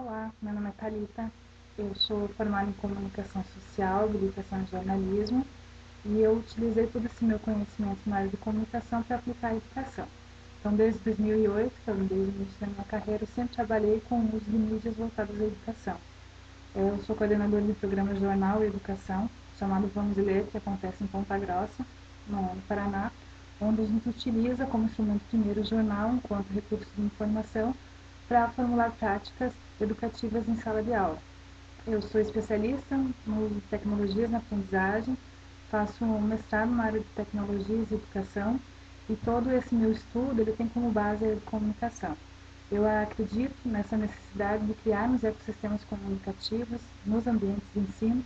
Olá, meu nome é Thalita, eu sou formada em Comunicação Social, Habilitação em Jornalismo e eu utilizei todo esse meu conhecimento na área de comunicação para aplicar a educação. Então, desde 2008, que eu desde o início da minha carreira, eu sempre trabalhei com o uso de mídias voltadas à educação. Eu sou coordenadora do programa Jornal e Educação, chamado Vamos Ler, que acontece em Ponta Grossa, no Paraná, onde a gente utiliza como instrumento primeiro o jornal enquanto recurso de informação para formular práticas educativas em sala de aula. Eu sou especialista em tecnologias na aprendizagem, faço um mestrado na área de tecnologias e educação e todo esse meu estudo ele tem como base a comunicação. Eu acredito nessa necessidade de criarmos ecossistemas comunicativos nos ambientes de ensino,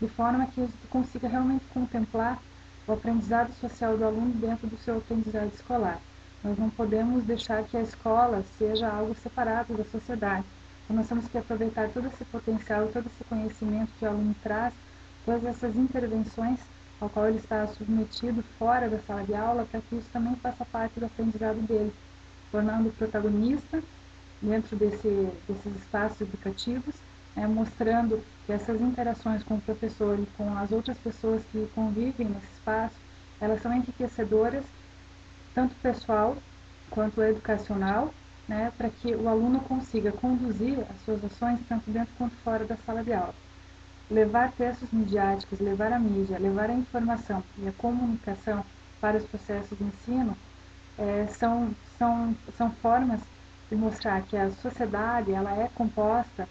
de forma que gente consiga realmente contemplar o aprendizado social do aluno dentro do seu aprendizado escolar. Nós não podemos deixar que a escola seja algo separado da sociedade. Então, nós temos que aproveitar todo esse potencial, todo esse conhecimento que o aluno traz, todas essas intervenções ao qual ele está submetido fora da sala de aula, para que isso também faça parte do aprendizado dele, tornando o protagonista dentro desse, desses espaços educativos, né, mostrando que essas interações com o professor e com as outras pessoas que convivem nesse espaço, elas são enriquecedoras tanto pessoal quanto educacional, né, para que o aluno consiga conduzir as suas ações tanto dentro quanto fora da sala de aula. Levar textos midiáticos, levar a mídia, levar a informação e a comunicação para os processos de ensino é, são, são, são formas de mostrar que a sociedade ela é composta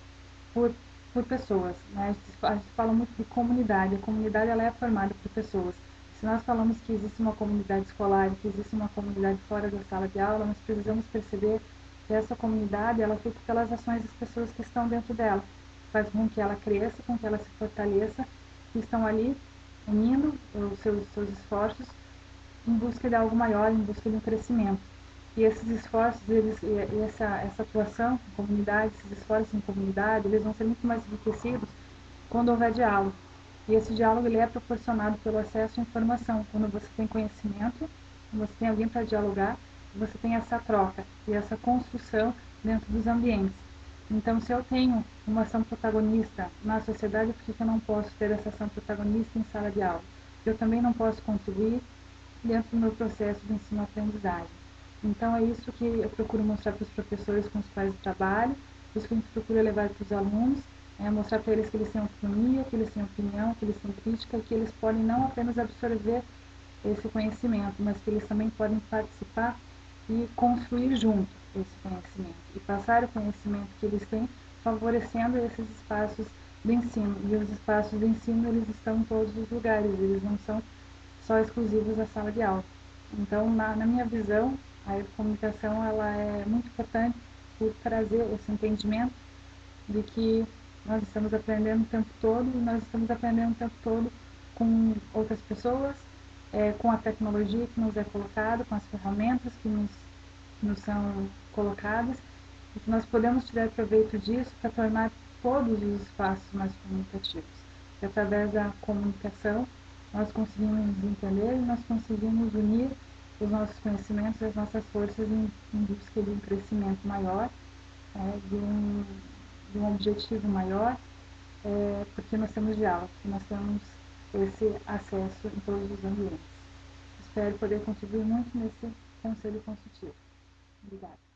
por, por pessoas. Né? A, gente, a gente fala muito de comunidade, a comunidade ela é formada por pessoas. Se nós falamos que existe uma comunidade escolar, que existe uma comunidade fora da sala de aula, nós precisamos perceber que essa comunidade ela feita pelas ações das pessoas que estão dentro dela. Faz com que ela cresça, com que ela se fortaleça, que estão ali unindo os seus, seus esforços em busca de algo maior, em busca de um crescimento. E esses esforços, eles, e essa, essa atuação em comunidade, esses esforços em comunidade, eles vão ser muito mais enriquecidos quando houver diálogo. E esse diálogo ele é proporcionado pelo acesso à informação. Quando você tem conhecimento, você tem alguém para dialogar, você tem essa troca e essa construção dentro dos ambientes. Então, se eu tenho uma ação protagonista na sociedade, por que eu não posso ter essa ação protagonista em sala de aula? Eu também não posso contribuir dentro do meu processo de ensino-aprendizagem. Então, é isso que eu procuro mostrar para os professores com os quais eu trabalho, isso que a gente procura levar para os alunos, é mostrar para eles que eles têm autonomia, que eles têm opinião, que eles têm crítica, que eles podem não apenas absorver esse conhecimento, mas que eles também podem participar e construir junto esse conhecimento e passar o conhecimento que eles têm, favorecendo esses espaços de ensino. E os espaços de ensino eles estão em todos os lugares, eles não são só exclusivos da sala de aula. Então, na, na minha visão, a comunicação ela é muito importante por trazer esse entendimento de que nós estamos aprendendo o tempo todo e nós estamos aprendendo o tempo todo com outras pessoas, é, com a tecnologia que nos é colocada, com as ferramentas que nos, nos são colocadas e que nós podemos tirar proveito disso para tornar todos os espaços mais comunicativos. E através da comunicação nós conseguimos entender e nós conseguimos unir os nossos conhecimentos e as nossas forças em, em busca de um crescimento maior, é, de um de um objetivo maior, é, porque nós temos diálogo, nós temos esse acesso em todos os ambientes. Espero poder contribuir muito nesse conselho consultivo. Obrigada.